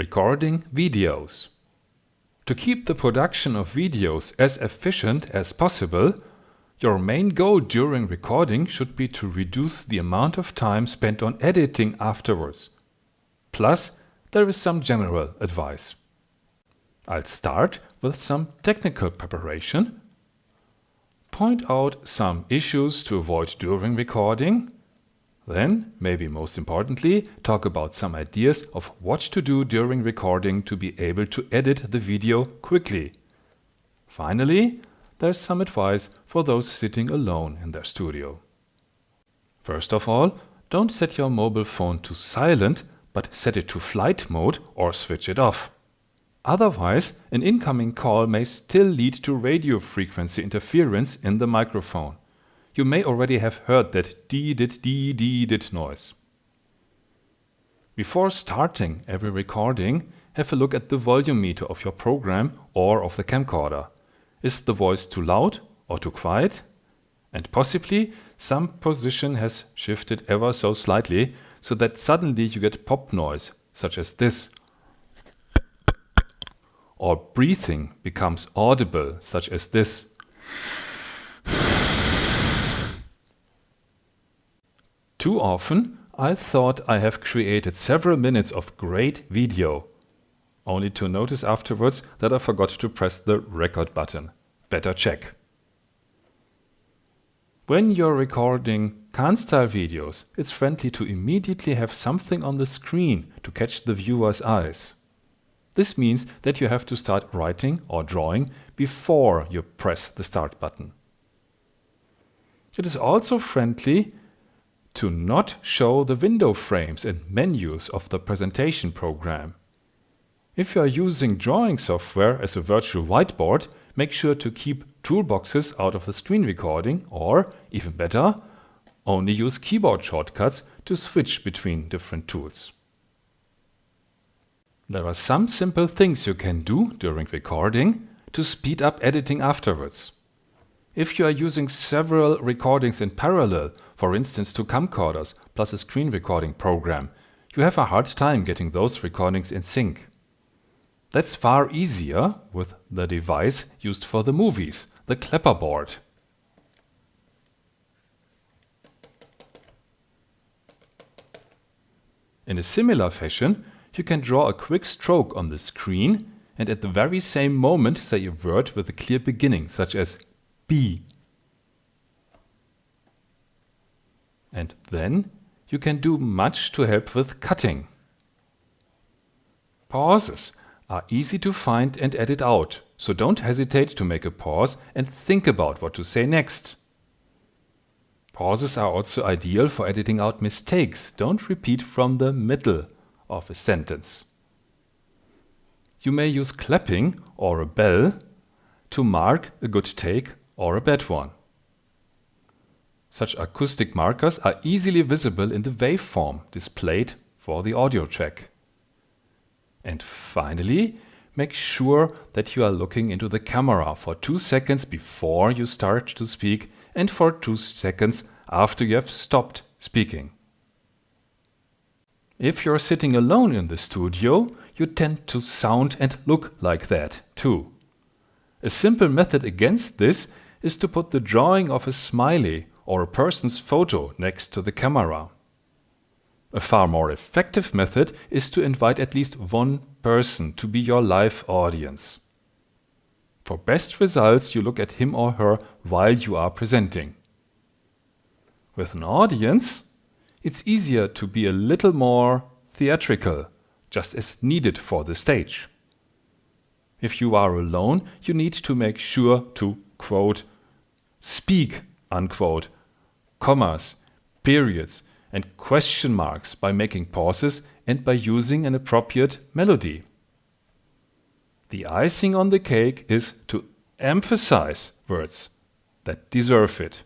Recording videos. To keep the production of videos as efficient as possible, your main goal during recording should be to reduce the amount of time spent on editing afterwards. Plus, there is some general advice. I'll start with some technical preparation, point out some issues to avoid during recording, then, maybe most importantly, talk about some ideas of what to do during recording to be able to edit the video quickly. Finally, there's some advice for those sitting alone in their studio. First of all, don't set your mobile phone to silent, but set it to flight mode or switch it off. Otherwise, an incoming call may still lead to radio frequency interference in the microphone you may already have heard that dee-dit dee-dee-dit noise. Before starting every recording, have a look at the volume meter of your program or of the camcorder. Is the voice too loud or too quiet? And possibly some position has shifted ever so slightly so that suddenly you get pop noise, such as this. Or breathing becomes audible, such as this. Too often, I thought I have created several minutes of great video, only to notice afterwards that I forgot to press the record button. Better check. When you're recording Khan-style videos, it's friendly to immediately have something on the screen to catch the viewer's eyes. This means that you have to start writing or drawing before you press the start button. It is also friendly to not show the window frames and menus of the presentation program. If you are using drawing software as a virtual whiteboard, make sure to keep toolboxes out of the screen recording or, even better, only use keyboard shortcuts to switch between different tools. There are some simple things you can do during recording to speed up editing afterwards. If you are using several recordings in parallel, for instance two camcorders plus a screen recording program, you have a hard time getting those recordings in sync. That's far easier with the device used for the movies, the clapperboard. In a similar fashion, you can draw a quick stroke on the screen and at the very same moment say a word with a clear beginning, such as B. And then you can do much to help with cutting. Pauses are easy to find and edit out, so don't hesitate to make a pause and think about what to say next. Pauses are also ideal for editing out mistakes. Don't repeat from the middle of a sentence. You may use clapping or a bell to mark a good take or a bad one. Such acoustic markers are easily visible in the waveform displayed for the audio track. And finally, make sure that you are looking into the camera for two seconds before you start to speak and for two seconds after you have stopped speaking. If you're sitting alone in the studio, you tend to sound and look like that too. A simple method against this is to put the drawing of a smiley or a person's photo next to the camera. A far more effective method is to invite at least one person to be your live audience. For best results, you look at him or her while you are presenting. With an audience, it's easier to be a little more theatrical, just as needed for the stage. If you are alone, you need to make sure to, quote, speak, unquote, commas, periods, and question marks by making pauses and by using an appropriate melody. The icing on the cake is to emphasize words that deserve it.